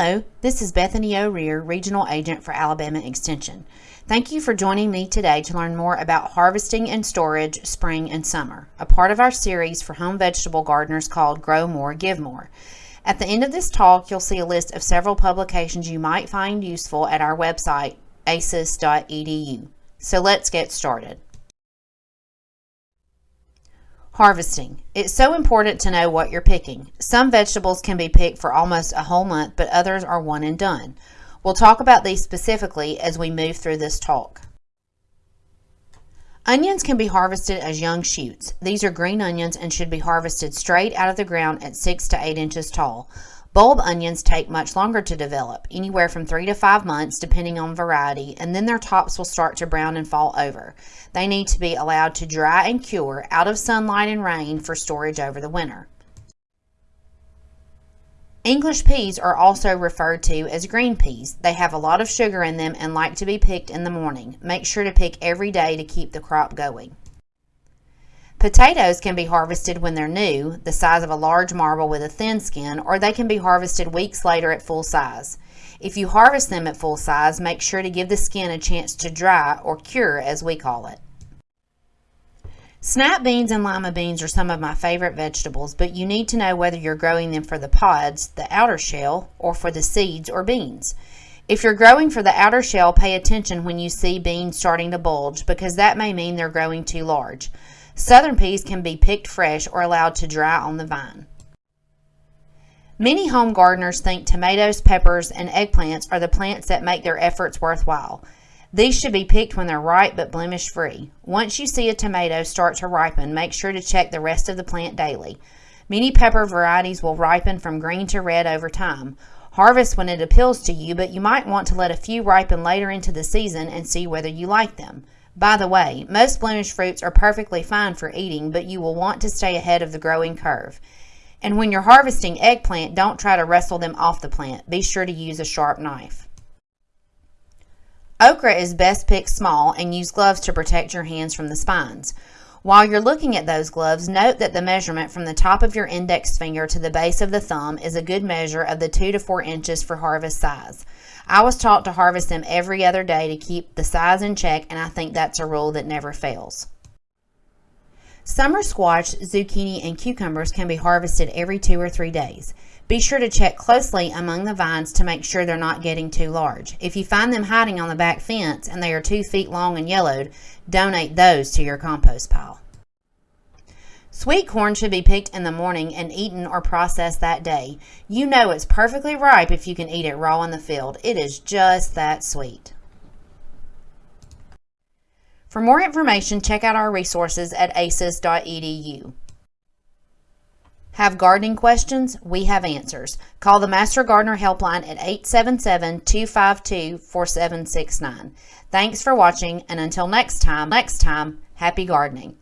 Hello, this is Bethany O'Rear, Regional Agent for Alabama Extension. Thank you for joining me today to learn more about harvesting and storage spring and summer, a part of our series for home vegetable gardeners called Grow More, Give More. At the end of this talk, you'll see a list of several publications you might find useful at our website, aces.edu. So let's get started. Harvesting. It's so important to know what you're picking. Some vegetables can be picked for almost a whole month, but others are one and done. We'll talk about these specifically as we move through this talk. Onions can be harvested as young shoots. These are green onions and should be harvested straight out of the ground at 6 to 8 inches tall. Bulb onions take much longer to develop, anywhere from three to five months depending on variety, and then their tops will start to brown and fall over. They need to be allowed to dry and cure out of sunlight and rain for storage over the winter. English peas are also referred to as green peas. They have a lot of sugar in them and like to be picked in the morning. Make sure to pick every day to keep the crop going. Potatoes can be harvested when they're new, the size of a large marble with a thin skin, or they can be harvested weeks later at full size. If you harvest them at full size, make sure to give the skin a chance to dry or cure as we call it. Snap beans and lima beans are some of my favorite vegetables, but you need to know whether you're growing them for the pods, the outer shell, or for the seeds or beans. If you're growing for the outer shell, pay attention when you see beans starting to bulge because that may mean they're growing too large. Southern peas can be picked fresh or allowed to dry on the vine. Many home gardeners think tomatoes, peppers, and eggplants are the plants that make their efforts worthwhile. These should be picked when they're ripe but blemish free. Once you see a tomato start to ripen, make sure to check the rest of the plant daily. Many pepper varieties will ripen from green to red over time. Harvest when it appeals to you, but you might want to let a few ripen later into the season and see whether you like them. By the way, most blemish fruits are perfectly fine for eating, but you will want to stay ahead of the growing curve. And when you're harvesting eggplant, don't try to wrestle them off the plant. Be sure to use a sharp knife. Okra is best picked small and use gloves to protect your hands from the spines. While you're looking at those gloves, note that the measurement from the top of your index finger to the base of the thumb is a good measure of the 2 to 4 inches for harvest size. I was taught to harvest them every other day to keep the size in check, and I think that's a rule that never fails. Summer squash, zucchini, and cucumbers can be harvested every two or three days. Be sure to check closely among the vines to make sure they're not getting too large. If you find them hiding on the back fence and they are two feet long and yellowed, donate those to your compost pile. Sweet corn should be picked in the morning and eaten or processed that day. You know it's perfectly ripe if you can eat it raw in the field. It is just that sweet. For more information, check out our resources at aces.edu. Have gardening questions? We have answers. Call the Master Gardener Helpline at 877-252-4769. Thanks for watching, and until next time, next time, happy gardening.